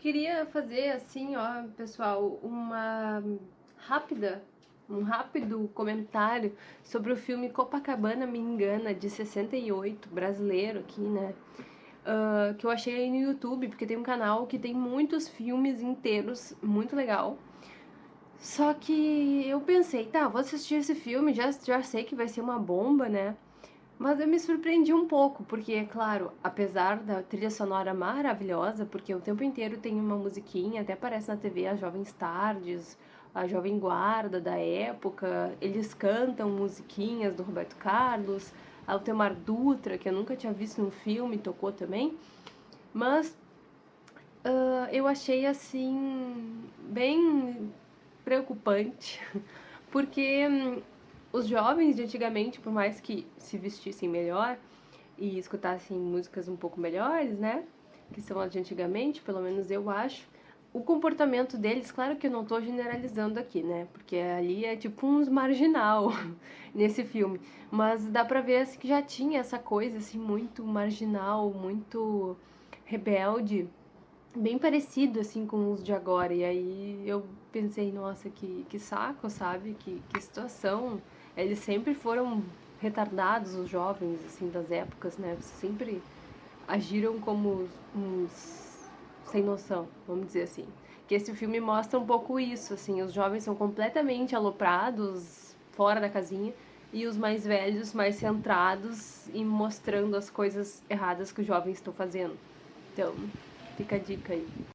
queria fazer assim, ó, pessoal, uma rápida, um rápido comentário sobre o filme Copacabana Me Engana, de 68, brasileiro aqui, né? Uh, que eu achei aí no YouTube, porque tem um canal que tem muitos filmes inteiros, muito legal. Só que eu pensei, tá, vou assistir esse filme, já, já sei que vai ser uma bomba, né? Mas eu me surpreendi um pouco, porque, é claro, apesar da trilha sonora maravilhosa, porque o tempo inteiro tem uma musiquinha, até aparece na TV as Jovens Tardes, a Jovem Guarda da época, eles cantam musiquinhas do Roberto Carlos, Altemar Dutra, que eu nunca tinha visto no filme, tocou também. Mas uh, eu achei, assim, bem preocupante, porque hum, os jovens de antigamente, por mais que se vestissem melhor e escutassem músicas um pouco melhores, né? Que são as de antigamente, pelo menos eu acho. O comportamento deles, claro que eu não estou generalizando aqui, né? Porque ali é tipo uns marginal nesse filme. Mas dá pra ver assim, que já tinha essa coisa assim muito marginal, muito rebelde, bem parecido assim com os de agora. E aí eu pensei, nossa, que, que saco, sabe? Que, que situação eles sempre foram retardados, os jovens, assim, das épocas, né? Sempre agiram como uns sem noção, vamos dizer assim. Que esse filme mostra um pouco isso, assim, os jovens são completamente aloprados, fora da casinha, e os mais velhos mais centrados e mostrando as coisas erradas que os jovens estão fazendo. Então, fica a dica aí.